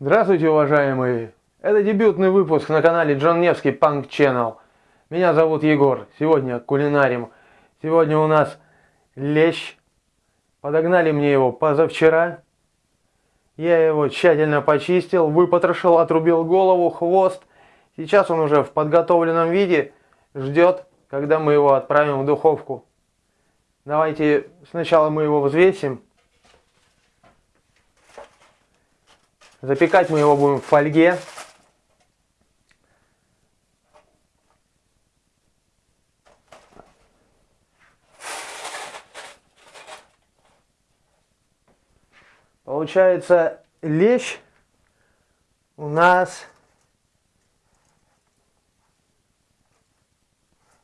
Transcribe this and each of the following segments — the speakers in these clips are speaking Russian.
Здравствуйте, уважаемые! Это дебютный выпуск на канале Джон Невский Punk Channel. Меня зовут Егор. Сегодня кулинарим. Сегодня у нас лещ. Подогнали мне его позавчера. Я его тщательно почистил, выпотрошил, отрубил голову, хвост. Сейчас он уже в подготовленном виде. Ждет, когда мы его отправим в духовку. Давайте сначала мы его взвесим. Запекать мы его будем в фольге. Получается, лещ у нас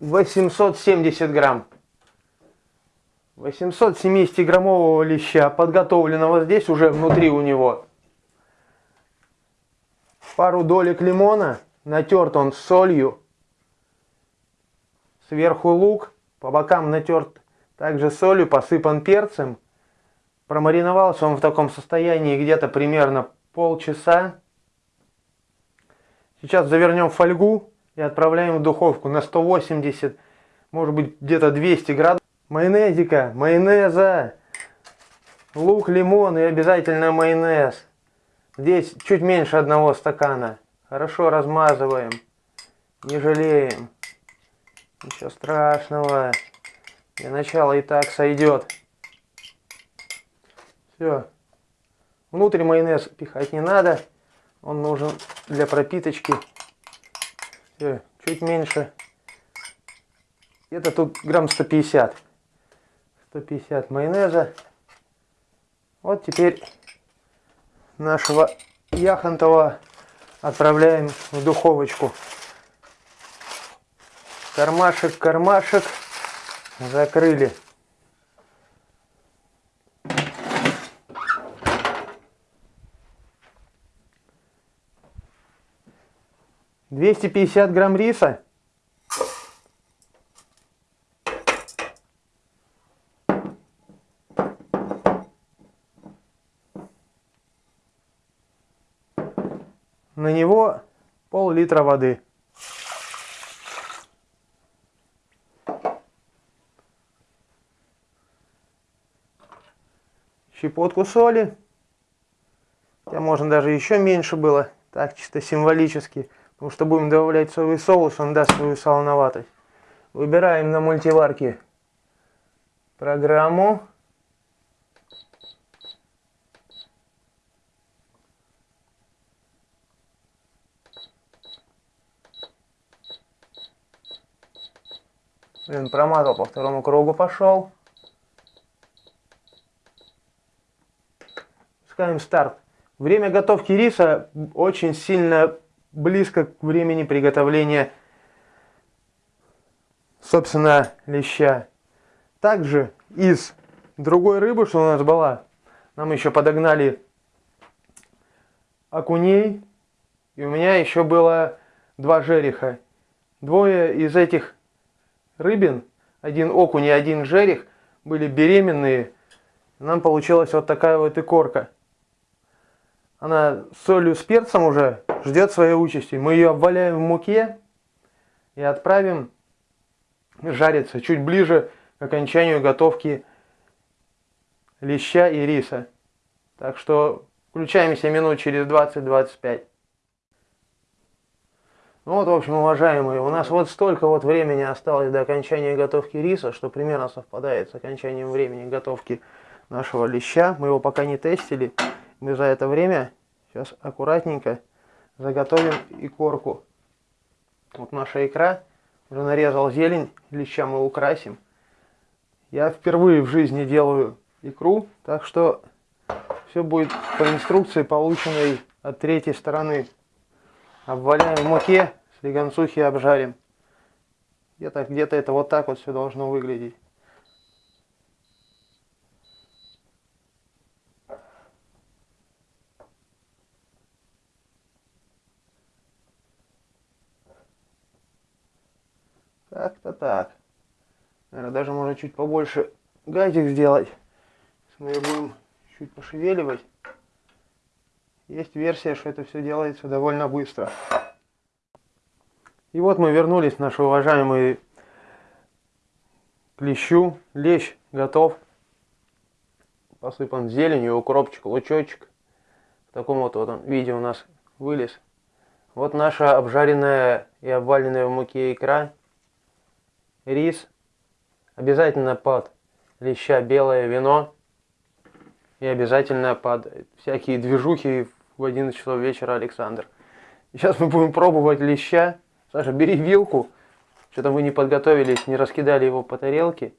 870 грамм. 870 граммового леща, подготовленного здесь уже внутри у него пару долек лимона, натерт он солью, сверху лук, по бокам натерт также солью, посыпан перцем. Промариновался он в таком состоянии где-то примерно полчаса. Сейчас завернем фольгу и отправляем в духовку на 180, может быть где-то 200 градусов. Майонезика, майонеза, лук, лимон и обязательно майонез. Здесь чуть меньше одного стакана. Хорошо размазываем. Не жалеем. Ничего страшного. Для начала и так сойдет. Все. Внутрь майонез пихать не надо. Он нужен для пропиточки. Все, чуть меньше. Это тут грамм 150. 150 майонеза. Вот теперь нашего яхонтова отправляем в духовочку. Кармашек, кармашек. Закрыли. Двести пятьдесят грамм риса. На него пол-литра воды. Щепотку соли. Хотя можно даже еще меньше было. Так, чисто символически. Потому что будем добавлять соевый соус, он даст свою солоноватость. Выбираем на мультиварке программу. Блин, промазал по второму кругу, пошел. Пускаем старт. Время готовки риса очень сильно близко к времени приготовления, собственно, леща. Также из другой рыбы, что у нас была, нам еще подогнали окуней. И у меня еще было два жереха. Двое из этих рыбин, один окунь и один жерех, были беременные. Нам получилась вот такая вот икорка. Она с солью с перцем уже ждет своей участи. Мы ее обваляем в муке и отправим жариться чуть ближе к окончанию готовки леща и риса. Так что включаемся минут через 20-25. Ну вот, в общем, уважаемые, у нас вот столько вот времени осталось до окончания готовки риса, что примерно совпадает с окончанием времени готовки нашего леща. Мы его пока не тестили. Мы за это время сейчас аккуратненько заготовим икорку. Вот наша икра. Уже нарезал зелень, леща мы украсим. Я впервые в жизни делаю икру, так что все будет по инструкции, полученной от третьей стороны. Обваляем в муке, слегонцухи обжарим. Где-то где, -то, это вот так вот все должно выглядеть. Как-то так. Наверное, даже можно чуть побольше газик сделать. Мы ее будем чуть пошевеливать. Есть версия, что это все делается довольно быстро. И вот мы вернулись, наши уважаемые клещу. Лещ готов. Посыпан зеленью, укропчик, лучочек. В таком вот, вот он, виде у нас вылез. Вот наша обжаренная и обваленная в муке икра. Рис. Обязательно под леща белое вино. И обязательно под всякие движухи в 11 часов вечера Александр. Сейчас мы будем пробовать леща. Саша, бери вилку. Что-то вы не подготовились, не раскидали его по тарелке.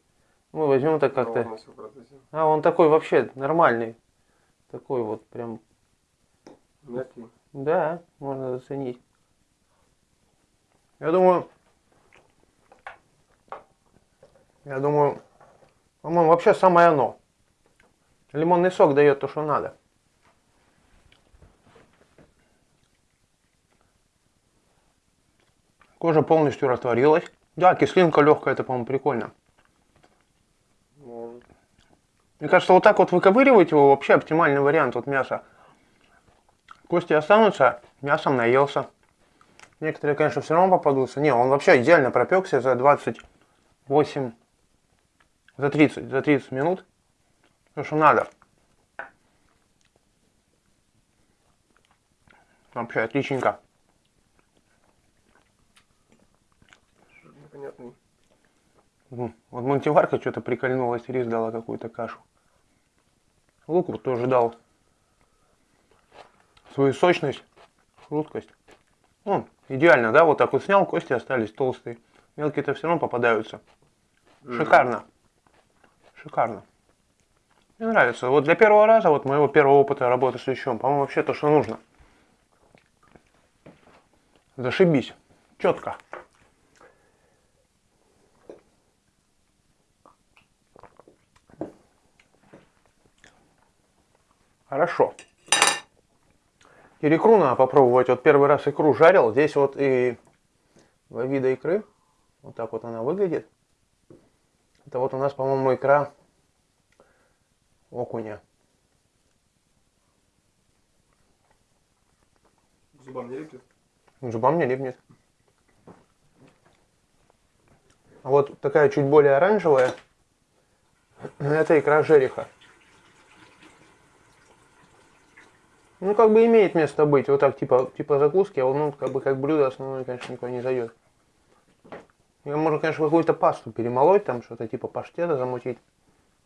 Мы возьмем так как-то. А, он такой вообще нормальный. Такой вот прям. Мягкий. Да, можно заценить. Я думаю, я думаю, по-моему, вообще самое оно. Лимонный сок дает то, что надо. Кожа полностью растворилась. Да, кислинка легкая, это, по-моему, прикольно. Может. Мне кажется, вот так вот выковыривать его вообще оптимальный вариант вот мяса. Кости останутся, мясом наелся. Некоторые, конечно, все равно попадутся. Не, он вообще идеально пропекся за 28, за 30, за 30 минут. То, что надо. Вообще отличненько. Вот мультиварка что-то прикольнулась, рис дала какую-то кашу. Лук вот тоже дал свою сочность, хрусткость. Ну, идеально, да, вот так вот снял, кости остались толстые. Мелкие-то все равно попадаются. Шикарно. Шикарно. Мне нравится. Вот для первого раза, вот моего первого опыта работы с лещом, по-моему, вообще то, что нужно. Зашибись. Четко. Хорошо. Теперь икру надо попробовать. Вот первый раз икру жарил. Здесь вот и два вида икры. Вот так вот она выглядит. Это вот у нас, по-моему, икра окуня. Зубам не липнет? Зубам не липнет. А вот такая чуть более оранжевая, это икра жереха. Ну, как бы имеет место быть. Вот так, типа, типа закуски, а ну, как бы, как блюдо основное, конечно, никуда не зайдет. Я можно, конечно, какую-то пасту перемолоть, там что-то типа паштета замутить.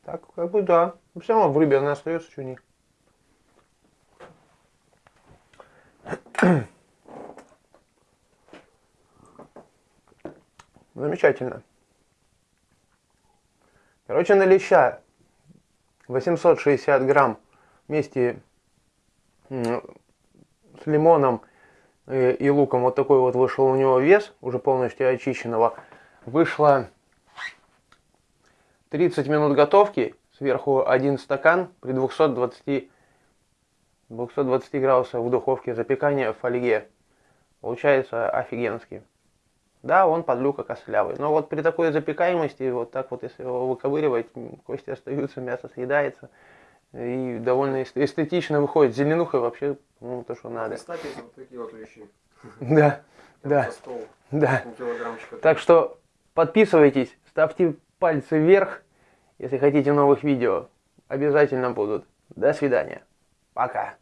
Так, как бы, да. Но все равно в рыбе она остается, что не. Замечательно. Короче, на леща 860 грамм вместе с лимоном и луком вот такой вот вышел у него вес, уже полностью очищенного. Вышло 30 минут готовки, сверху один стакан при 220, 220 градусах в духовке запекания в фольге. Получается офигенский. Да, он подлюка костлявый. Но вот при такой запекаемости, вот так вот, если его выковыривать, кости остаются, мясо съедается. И довольно эстетично выходит. Зеленуха вообще, ну, то, что надо. Кстати, вот такие вот вещи. Да, да, да. Так что подписывайтесь, ставьте пальцы вверх, если хотите новых видео. Обязательно будут. До свидания. Пока.